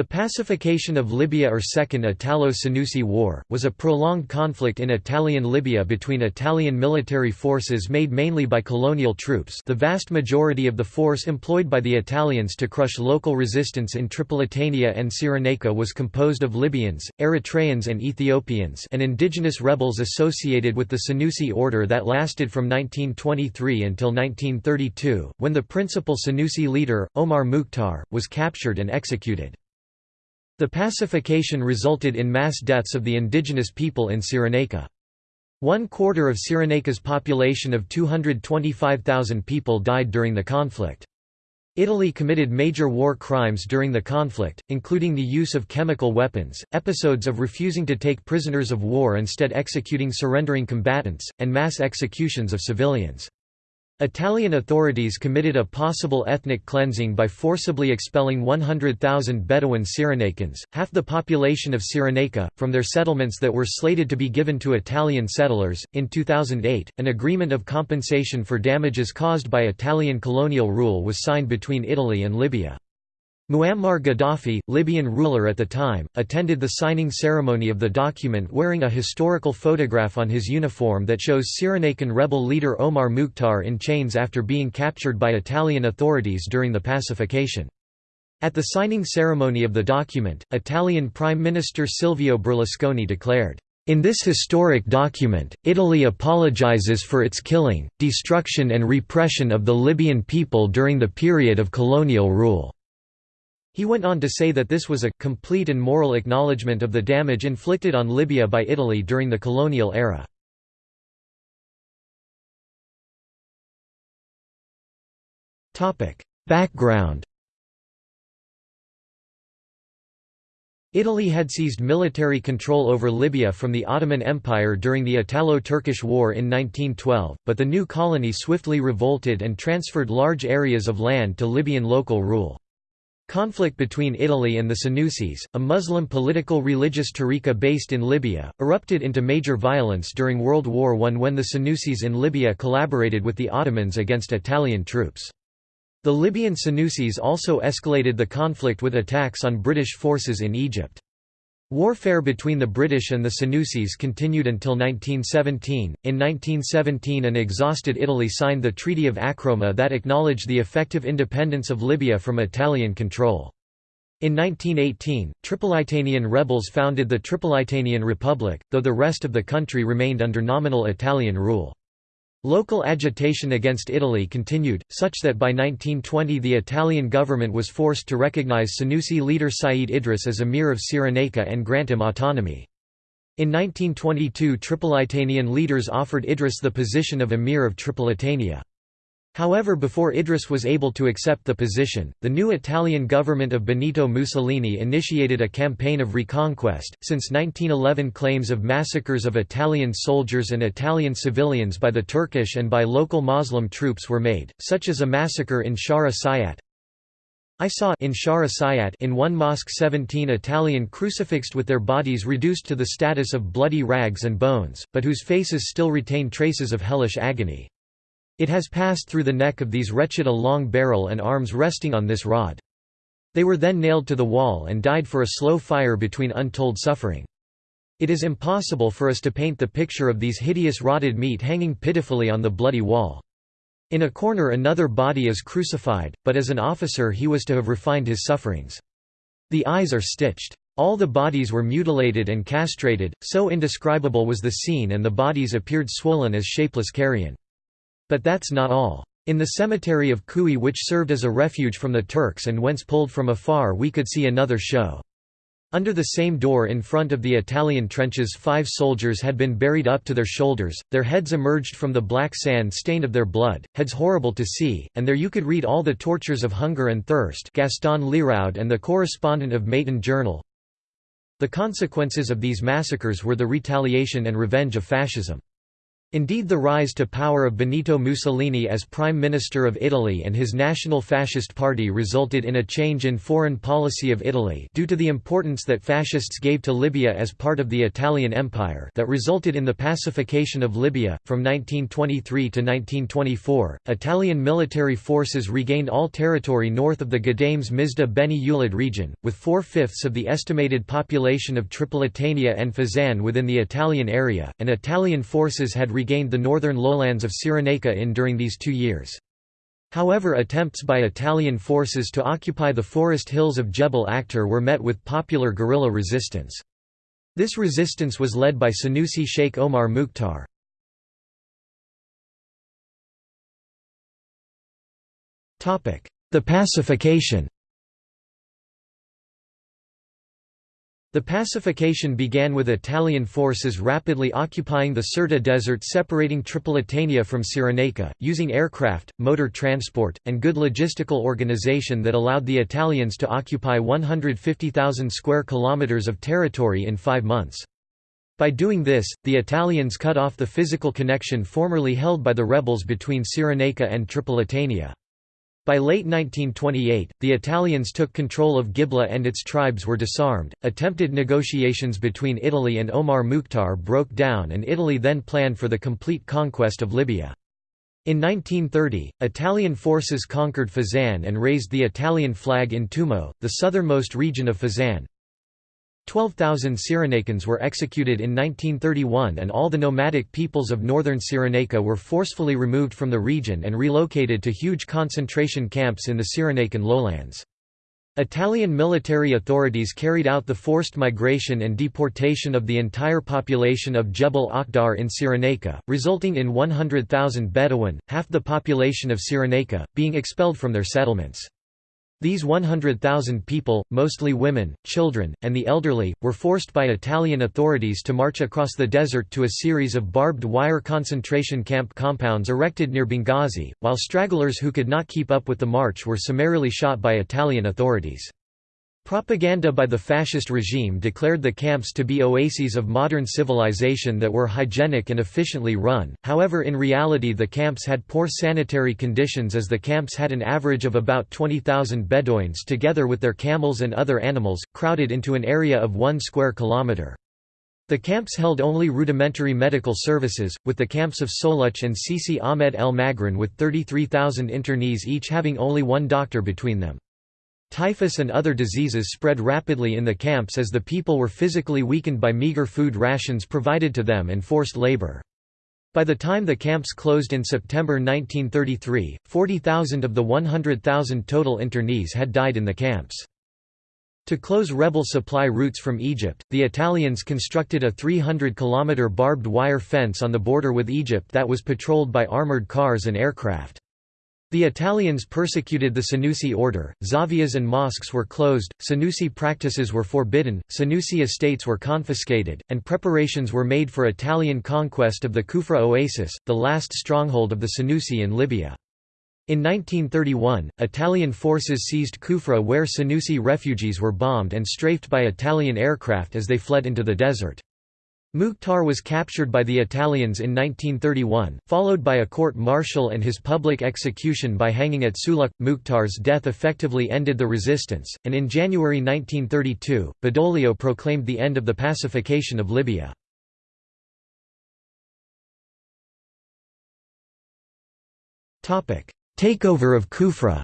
The pacification of Libya or Second Italo-Senussi War, was a prolonged conflict in Italian Libya between Italian military forces made mainly by colonial troops the vast majority of the force employed by the Italians to crush local resistance in Tripolitania and Cyrenaica was composed of Libyans, Eritreans and Ethiopians and indigenous rebels associated with the Senussi order that lasted from 1923 until 1932, when the principal Senussi leader, Omar Mukhtar, was captured and executed. The pacification resulted in mass deaths of the indigenous people in Cyrenaica. One quarter of Cyrenaica's population of 225,000 people died during the conflict. Italy committed major war crimes during the conflict, including the use of chemical weapons, episodes of refusing to take prisoners of war instead executing surrendering combatants, and mass executions of civilians. Italian authorities committed a possible ethnic cleansing by forcibly expelling 100,000 Bedouin Cyrenaicans, half the population of Cyrenaica, from their settlements that were slated to be given to Italian settlers. In 2008, an agreement of compensation for damages caused by Italian colonial rule was signed between Italy and Libya. Muammar Gaddafi, Libyan ruler at the time, attended the signing ceremony of the document wearing a historical photograph on his uniform that shows Cyrenaican rebel leader Omar Mukhtar in chains after being captured by Italian authorities during the pacification. At the signing ceremony of the document, Italian Prime Minister Silvio Berlusconi declared, in this historic document, Italy apologizes for its killing, destruction and repression of the Libyan people during the period of colonial rule. He went on to say that this was a complete and moral acknowledgement of the damage inflicted on Libya by Italy during the colonial era. Background Italy had seized military control over Libya from the Ottoman Empire during the Italo-Turkish War in 1912, but the new colony swiftly revolted and transferred large areas of land to Libyan local rule. Conflict between Italy and the Senussis, a Muslim political religious tariqa based in Libya, erupted into major violence during World War I when the Senussis in Libya collaborated with the Ottomans against Italian troops. The Libyan Senussis also escalated the conflict with attacks on British forces in Egypt. Warfare between the British and the Senussis continued until 1917. In 1917, an exhausted Italy signed the Treaty of Acroma that acknowledged the effective independence of Libya from Italian control. In 1918, Tripolitanian rebels founded the Tripolitanian Republic, though the rest of the country remained under nominal Italian rule. Local agitation against Italy continued, such that by 1920 the Italian government was forced to recognize Senussi leader Said Idris as emir of Cyrenaica and grant him autonomy. In 1922 Tripolitanian leaders offered Idris the position of emir of Tripolitania. However before Idris was able to accept the position, the new Italian government of Benito Mussolini initiated a campaign of reconquest. Since 1911 claims of massacres of Italian soldiers and Italian civilians by the Turkish and by local Muslim troops were made, such as a massacre in Shara Sayat. I saw in Shara Sayat in one mosque 17 Italian crucifixed with their bodies reduced to the status of bloody rags and bones, but whose faces still retain traces of hellish agony. It has passed through the neck of these wretched a long barrel and arms resting on this rod. They were then nailed to the wall and died for a slow fire between untold suffering. It is impossible for us to paint the picture of these hideous rotted meat hanging pitifully on the bloody wall. In a corner another body is crucified, but as an officer he was to have refined his sufferings. The eyes are stitched. All the bodies were mutilated and castrated, so indescribable was the scene and the bodies appeared swollen as shapeless carrion. But that's not all. In the cemetery of Kui which served as a refuge from the Turks and whence pulled from afar we could see another show. Under the same door in front of the Italian trenches five soldiers had been buried up to their shoulders, their heads emerged from the black sand stained of their blood, heads horrible to see, and there you could read all the tortures of hunger and thirst Gaston Leroux and the correspondent of Matin Journal. The consequences of these massacres were the retaliation and revenge of fascism. Indeed the rise to power of Benito Mussolini as Prime Minister of Italy and his National Fascist Party resulted in a change in foreign policy of Italy due to the importance that fascists gave to Libya as part of the Italian Empire that resulted in the pacification of Libya. From 1923 to 1924, Italian military forces regained all territory north of the Ghadames Mizda Beni Ulid region, with four-fifths of the estimated population of Tripolitania and Fezzan within the Italian area, and Italian forces had regained the northern lowlands of Cyrenaica in during these two years. However attempts by Italian forces to occupy the forest hills of Jebel Akhdar were met with popular guerrilla resistance. This resistance was led by Senussi Sheikh Omar Mukhtar. The pacification The pacification began with Italian forces rapidly occupying the Sirte Desert separating Tripolitania from Cyrenaica, using aircraft, motor transport, and good logistical organization that allowed the Italians to occupy 150,000 square kilometers of territory in five months. By doing this, the Italians cut off the physical connection formerly held by the rebels between Cyrenaica and Tripolitania. By late 1928, the Italians took control of Gibla and its tribes were disarmed. Attempted negotiations between Italy and Omar Mukhtar broke down, and Italy then planned for the complete conquest of Libya. In 1930, Italian forces conquered Fezzan and raised the Italian flag in Tumo, the southernmost region of Fezzan. 12,000 Cyrenaicans were executed in 1931 and all the nomadic peoples of northern Cyrenaica were forcefully removed from the region and relocated to huge concentration camps in the Cyrenaican lowlands. Italian military authorities carried out the forced migration and deportation of the entire population of Jebel Akhdar in Cyrenaica, resulting in 100,000 Bedouin, half the population of Cyrenaica, being expelled from their settlements. These 100,000 people, mostly women, children, and the elderly, were forced by Italian authorities to march across the desert to a series of barbed wire concentration camp compounds erected near Benghazi, while stragglers who could not keep up with the march were summarily shot by Italian authorities. Propaganda by the fascist regime declared the camps to be oases of modern civilization that were hygienic and efficiently run, however in reality the camps had poor sanitary conditions as the camps had an average of about 20,000 Bedouins together with their camels and other animals, crowded into an area of one square kilometre. The camps held only rudimentary medical services, with the camps of Soluch and Sisi Ahmed el Magrin with 33,000 internees each having only one doctor between them. Typhus and other diseases spread rapidly in the camps as the people were physically weakened by meager food rations provided to them and forced labor. By the time the camps closed in September 1933, 40,000 of the 100,000 total internees had died in the camps. To close rebel supply routes from Egypt, the Italians constructed a 300-kilometre barbed wire fence on the border with Egypt that was patrolled by armoured cars and aircraft. The Italians persecuted the Senussi order, zavias and mosques were closed, Senussi practices were forbidden, Senussi estates were confiscated, and preparations were made for Italian conquest of the Kufra oasis, the last stronghold of the Senussi in Libya. In 1931, Italian forces seized Kufra where Senussi refugees were bombed and strafed by Italian aircraft as they fled into the desert. Mukhtar was captured by the Italians in 1931, followed by a court-martial and his public execution by hanging at Suluk. Mukhtar's death effectively ended the resistance, and in January 1932, Badoglio proclaimed the end of the pacification of Libya. Takeover of Kufra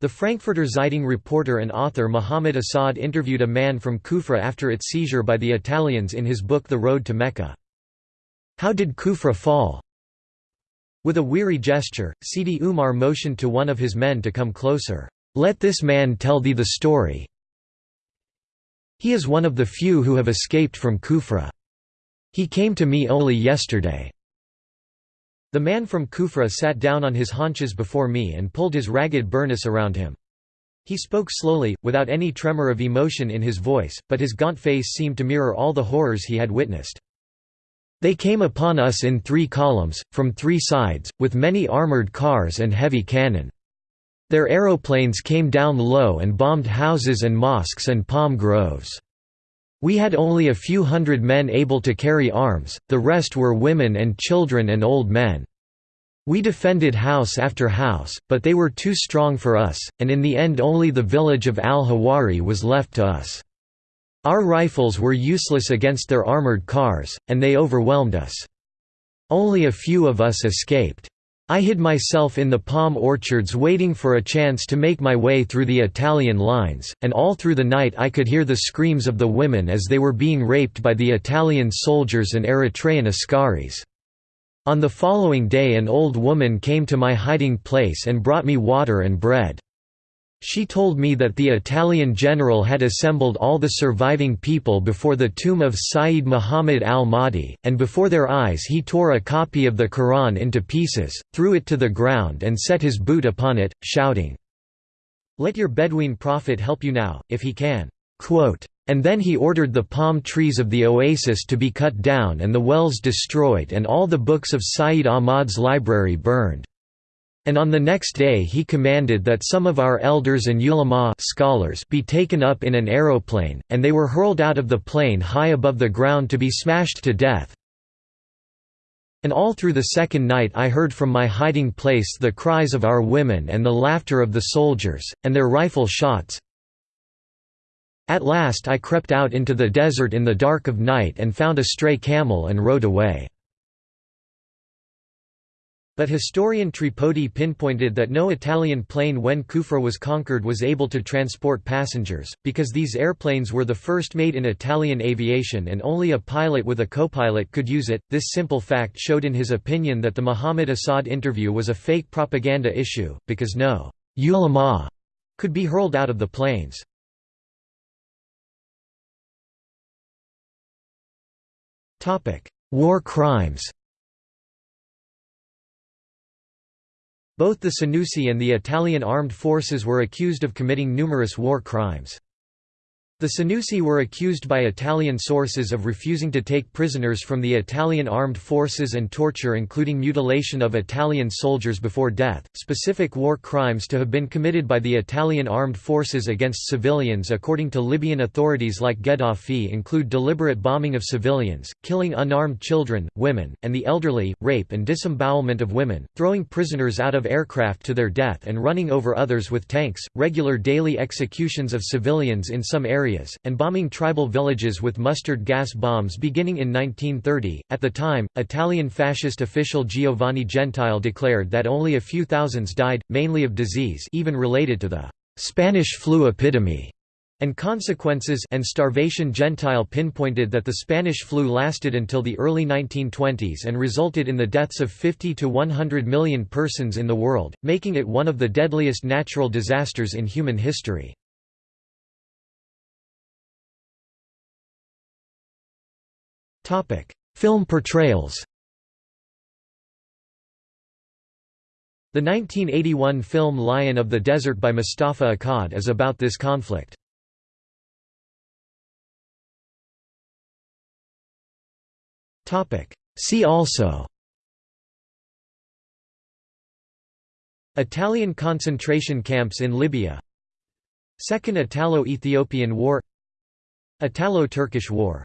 The Frankfurter Zeitung reporter and author Muhammad Asad interviewed a man from Kufra after its seizure by the Italians in his book The Road to Mecca. How did Kufra fall? With a weary gesture, Sidi Umar motioned to one of his men to come closer. Let this man tell thee the story. He is one of the few who have escaped from Kufra. He came to me only yesterday. The man from Kufra sat down on his haunches before me and pulled his ragged burnous around him. He spoke slowly, without any tremor of emotion in his voice, but his gaunt face seemed to mirror all the horrors he had witnessed. They came upon us in three columns, from three sides, with many armored cars and heavy cannon. Their aeroplanes came down low and bombed houses and mosques and palm groves. We had only a few hundred men able to carry arms, the rest were women and children and old men. We defended house after house, but they were too strong for us, and in the end only the village of al-Hawari was left to us. Our rifles were useless against their armored cars, and they overwhelmed us. Only a few of us escaped. I hid myself in the palm orchards waiting for a chance to make my way through the Italian lines, and all through the night I could hear the screams of the women as they were being raped by the Italian soldiers and Eritrean askaris. On the following day an old woman came to my hiding place and brought me water and bread. She told me that the Italian general had assembled all the surviving people before the tomb of Sayyid Muhammad al-Mahdi, and before their eyes he tore a copy of the Quran into pieces, threw it to the ground and set his boot upon it, shouting, Let your Bedouin prophet help you now, if he can. And then he ordered the palm trees of the oasis to be cut down and the wells destroyed and all the books of Sayyid Ahmad's library burned. And on the next day he commanded that some of our elders and ulama scholars be taken up in an aeroplane, and they were hurled out of the plane high above the ground to be smashed to death. And all through the second night I heard from my hiding place the cries of our women and the laughter of the soldiers, and their rifle shots. At last I crept out into the desert in the dark of night and found a stray camel and rode away. But historian Tripodi pinpointed that no Italian plane when Kufra was conquered was able to transport passengers, because these airplanes were the first made in Italian aviation and only a pilot with a co-pilot could use it. This simple fact showed in his opinion that the Muhammad Asad interview was a fake propaganda issue, because no ulama could be hurled out of the planes. War crimes Both the Senussi and the Italian armed forces were accused of committing numerous war crimes. The Senussi were accused by Italian sources of refusing to take prisoners from the Italian armed forces and torture including mutilation of Italian soldiers before death. Specific war crimes to have been committed by the Italian armed forces against civilians according to Libyan authorities like Gaddafi include deliberate bombing of civilians, killing unarmed children, women, and the elderly, rape and disembowelment of women, throwing prisoners out of aircraft to their death and running over others with tanks, regular daily executions of civilians in some areas areas, and bombing tribal villages with mustard gas bombs beginning in 1930. At the time, Italian fascist official Giovanni Gentile declared that only a few thousands died, mainly of disease even related to the Spanish flu epidemic and consequences and starvation Gentile pinpointed that the Spanish flu lasted until the early 1920s and resulted in the deaths of 50 to 100 million persons in the world, making it one of the deadliest natural disasters in human history. Film portrayals The 1981 film Lion of the Desert by Mustafa Akkad is about this conflict. See also Italian concentration camps in Libya Second Italo-Ethiopian War Italo-Turkish War